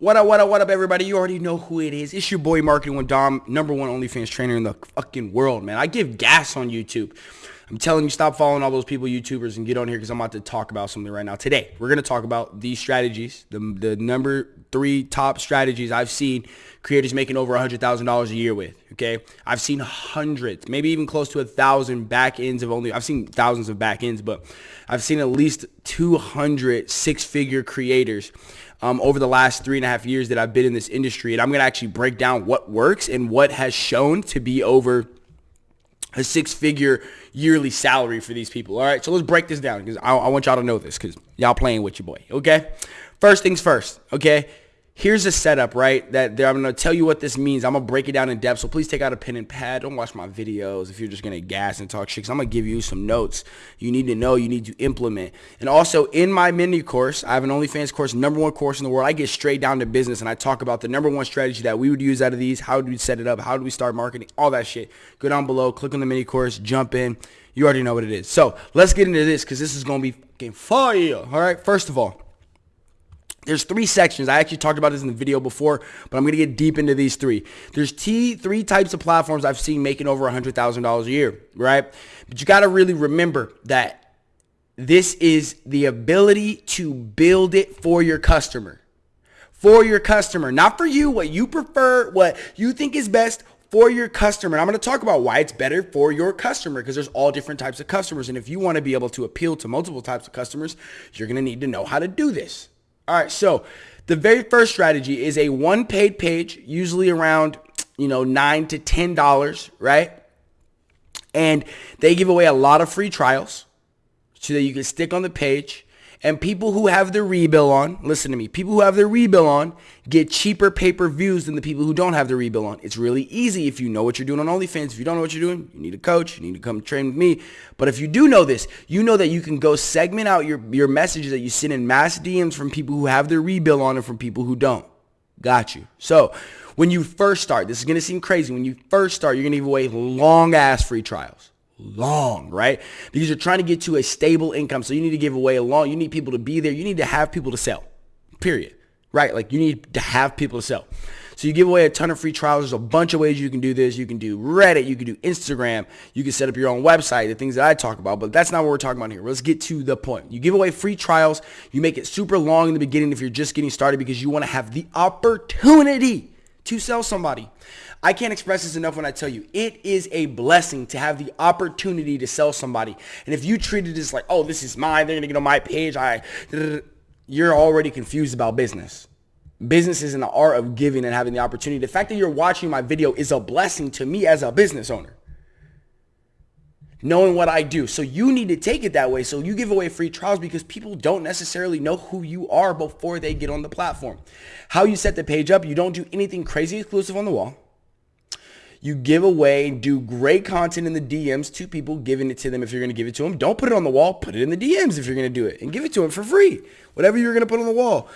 What up, what up, what up, everybody? You already know who it is. It's your boy Marketing with Dom, number one OnlyFans trainer in the fucking world, man. I give gas on YouTube. I'm telling you, stop following all those people, YouTubers, and get on here because I'm about to talk about something right now. Today, we're going to talk about these strategies, the, the number three top strategies I've seen creators making over $100,000 a year with, okay? I've seen hundreds, maybe even close to a thousand back ends of only, I've seen thousands of back ends, but I've seen at least 200 six-figure creators um, over the last three and a half years that I've been in this industry. And I'm going to actually break down what works and what has shown to be over a six-figure yearly salary for these people. All right, so let's break this down because I, I want y'all to know this because y'all playing with your boy. Okay, first things first. Okay, here's a setup, right? That I'm going to tell you what this means. I'm going to break it down in depth. So please take out a pen and pad. Don't watch my videos if you're just going to gas and talk shit. Cause I'm going to give you some notes you need to know, you need to implement. And also in my mini course, I have an OnlyFans course, number one course in the world. I get straight down to business and I talk about the number one strategy that we would use out of these. How do we set it up? How do we start marketing? All that shit. Go down below, click on the mini course, jump in. You already know what it is. So let's get into this because this is going to be fucking fire. All right. First of all, there's three sections. I actually talked about this in the video before, but I'm going to get deep into these three. There's T, three types of platforms I've seen making over $100,000 a year, right? But you got to really remember that this is the ability to build it for your customer. For your customer, not for you, what you prefer, what you think is best for your customer. And I'm going to talk about why it's better for your customer because there's all different types of customers. And if you want to be able to appeal to multiple types of customers, you're going to need to know how to do this. All right, so the very first strategy is a one paid page, usually around, you know, nine to ten dollars, right? And they give away a lot of free trials so that you can stick on the page and people who have their rebill on, listen to me, people who have their rebill on get cheaper pay-per-views than the people who don't have their rebill on. It's really easy if you know what you're doing on OnlyFans. If you don't know what you're doing, you need a coach. You need to come train with me. But if you do know this, you know that you can go segment out your, your messages that you send in mass DMs from people who have their rebill on and from people who don't. Got you. So when you first start, this is going to seem crazy. When you first start, you're going to give away long ass free trials long, right? Because you're trying to get to a stable income. So you need to give away a long, you need people to be there. You need to have people to sell, period, right? Like you need to have people to sell. So you give away a ton of free trials. There's a bunch of ways you can do this. You can do Reddit. You can do Instagram. You can set up your own website, the things that I talk about. But that's not what we're talking about here. Let's get to the point. You give away free trials. You make it super long in the beginning if you're just getting started because you want to have the opportunity to sell somebody. I can't express this enough when I tell you, it is a blessing to have the opportunity to sell somebody. And if you treat it as like, oh, this is mine, they're to get on my page, I, you're already confused about business. Business is an art of giving and having the opportunity. The fact that you're watching my video is a blessing to me as a business owner. Knowing what I do. So you need to take it that way. So you give away free trials because people don't necessarily know who you are before they get on the platform. How you set the page up, you don't do anything crazy exclusive on the wall. You give away do great content in the DMs to people, giving it to them if you're going to give it to them. Don't put it on the wall. Put it in the DMs if you're going to do it and give it to them for free. Whatever you're going to put on the wall.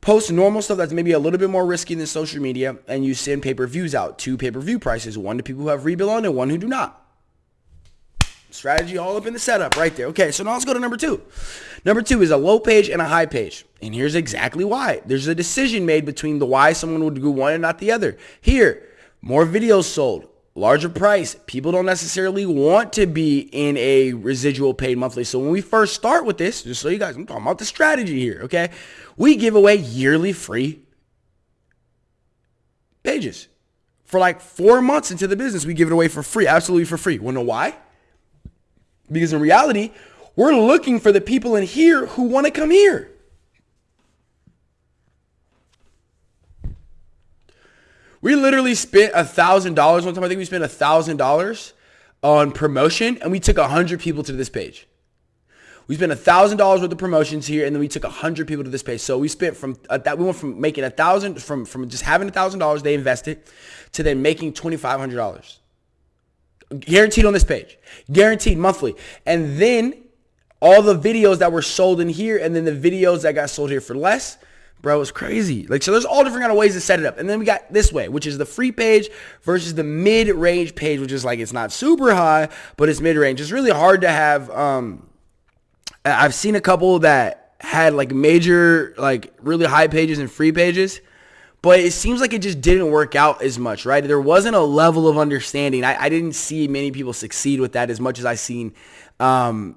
Post normal stuff that's maybe a little bit more risky than social media and you send pay-per-views out. Two pay-per-view prices. One to people who have rebill on and one who do not. Strategy all up in the setup right there. Okay, so now let's go to number two. Number two is a low page and a high page. And here's exactly why. There's a decision made between the why someone would do one and not the other. Here, more videos sold, larger price. People don't necessarily want to be in a residual paid monthly. So when we first start with this, just so you guys, I'm talking about the strategy here, okay? We give away yearly free pages. For like four months into the business, we give it away for free, absolutely for free. Wanna know why? Because in reality, we're looking for the people in here who want to come here. We literally spent a thousand dollars one time. I think we spent a thousand dollars on promotion, and we took a hundred people to this page. We spent a thousand dollars worth of promotions here, and then we took a hundred people to this page. So we spent from uh, that we went from making a thousand from from just having a thousand dollars they invested to then making twenty five hundred dollars guaranteed on this page, guaranteed monthly, and then all the videos that were sold in here, and then the videos that got sold here for less bro, it's crazy. Like, so there's all different kind of ways to set it up. And then we got this way, which is the free page versus the mid-range page, which is like, it's not super high, but it's mid-range. It's really hard to have, um, I've seen a couple that had like major, like really high pages and free pages. But it seems like it just didn't work out as much, right? There wasn't a level of understanding. I, I didn't see many people succeed with that as much as I seen, um,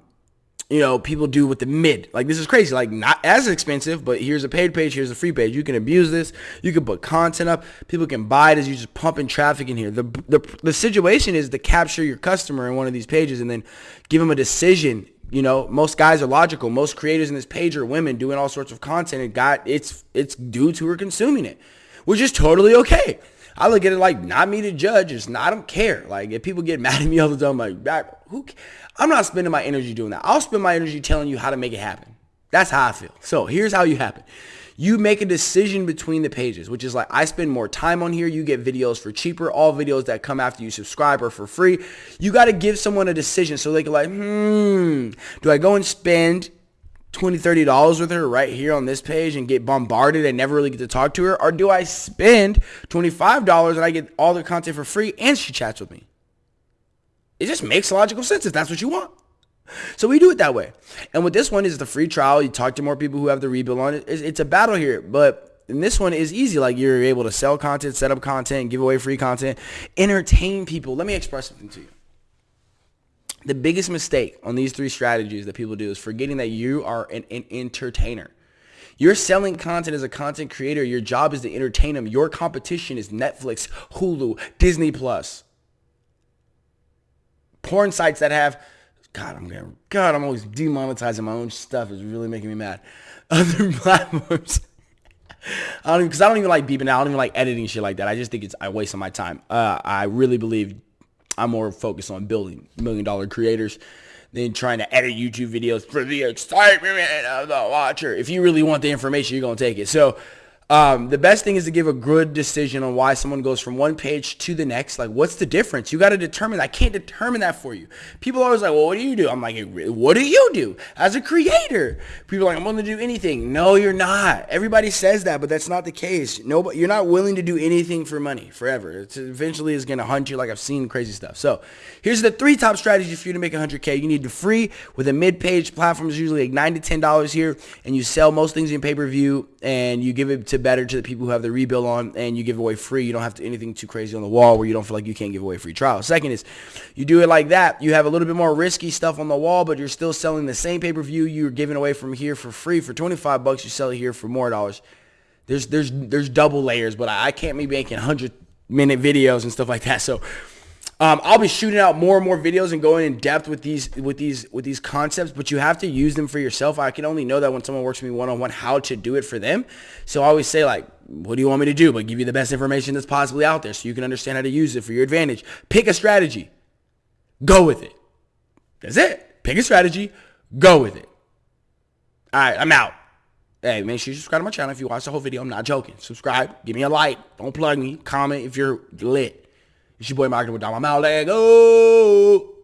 you know, people do with the mid. Like this is crazy. Like not as expensive, but here's a paid page, here's a free page. You can abuse this. You can put content up. People can buy it as you just pumping traffic in here. The, the the situation is to capture your customer in one of these pages and then give them a decision. You know, most guys are logical. Most creators in this page are women doing all sorts of content and got it's it's dudes who are consuming it, which is totally okay. I look at it like not me to judge. It's not, I don't care. Like if people get mad at me all the time, like who? I'm not spending my energy doing that. I'll spend my energy telling you how to make it happen. That's how I feel. So here's how you happen. You make a decision between the pages, which is like I spend more time on here. You get videos for cheaper. All videos that come after you subscribe are for free. You got to give someone a decision so they can like, hmm, do I go and spend 20 30 dollars with her right here on this page and get bombarded and never really get to talk to her or do i spend 25 dollars and i get all the content for free and she chats with me it just makes logical sense if that's what you want. So we do it that way. And with this one is the free trial. You talk to more people who have the rebill on it. It's, a battle here, but and this one is easy. Like you're able to sell content, set up content, give away free content, entertain people. Let me express something to you. The biggest mistake on these three strategies that people do is forgetting that you are an, an entertainer. You're selling content as a content creator. Your job is to entertain them. Your competition is Netflix, Hulu, Disney Plus porn sites that have God, I'm gonna God, I'm always demonetizing my own stuff. It's really making me mad. Other platforms. I don't because I don't even like beeping out. I don't even like editing shit like that. I just think it's I waste my time. Uh, I really believe I'm more focused on building million dollar creators than trying to edit YouTube videos for the excitement of the watcher. If you really want the information, you're gonna take it. So um, the best thing is to give a good decision on why someone goes from one page to the next. Like, what's the difference? You got to determine. I can't determine that for you. People are always like, well, what do you do? I'm like, what do you do as a creator? People are like, I'm willing to do anything. No, you're not. Everybody says that, but that's not the case. Nobody, you're not willing to do anything for money forever. It eventually is going to hunt you like I've seen crazy stuff. So here's the three top strategies for you to make 100K. You need to free with a mid-page platform is usually like 9 to $10 here, and you sell most things in pay-per-view, and you give it to better to the people who have the rebill on and you give away free. You don't have to anything too crazy on the wall where you don't feel like you can't give away free trial. Second is you do it like that. You have a little bit more risky stuff on the wall, but you're still selling the same pay-per-view you're giving away from here for free for 25 bucks. You sell it here for more dollars. There's there's there's double layers, but I, I can't be making 100 minute videos and stuff like that. So um, I'll be shooting out more and more videos and going in depth with these with these with these concepts, but you have to use them for yourself. I can only know that when someone works with me one on one how to do it for them. So I always say like, what do you want me to do? But give you the best information that's possibly out there so you can understand how to use it for your advantage. Pick a strategy. Go with it. That's it. Pick a strategy. Go with it. All right, I'm out. Hey, make sure you subscribe to my channel if you watch the whole video. I'm not joking. Subscribe. Give me a like. Don't plug me. Comment if you're lit. It's your boy Marketing with Dom. I'm out. Let go.